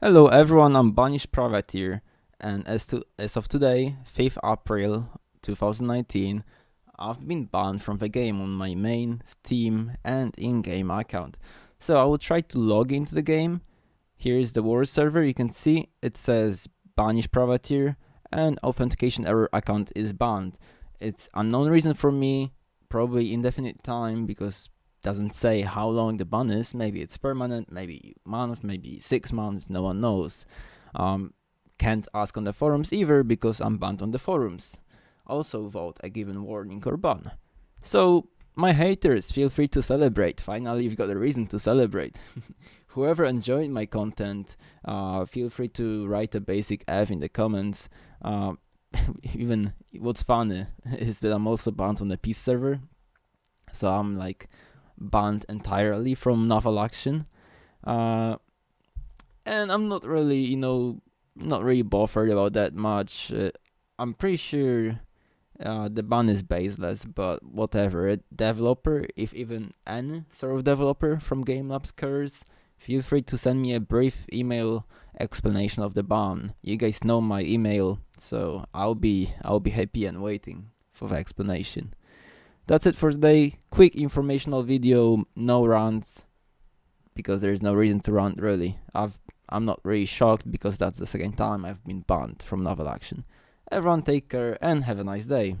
Hello everyone, I'm Banished Privateer, and as to as of today, 5th April 2019, I've been banned from the game on my main, Steam, and in-game account. So I will try to log into the game. Here is the war server. You can see it says Banished Privateer, and authentication error account is banned. It's unknown reason for me, probably indefinite time because doesn't say how long the ban is. Maybe it's permanent, maybe month, maybe six months. No one knows. Um, can't ask on the forums either because I'm banned on the forums. Also vote a given warning or ban. So my haters, feel free to celebrate. Finally, you've got a reason to celebrate. Whoever enjoyed my content, uh, feel free to write a basic F in the comments. Uh, even what's funny is that I'm also banned on the peace server. So I'm like banned entirely from naval action. Uh, and I'm not really, you know, not really bothered about that much. Uh, I'm pretty sure uh, the ban is baseless, but whatever. A developer, if even any sort of developer from Game Labs cares, feel free to send me a brief email explanation of the ban. You guys know my email, so I'll be I'll be happy and waiting for the explanation. That's it for today. Quick informational video, no runs, because there's no reason to run really. I've I'm not really shocked because that's the second time I've been banned from naval action. Everyone take care and have a nice day.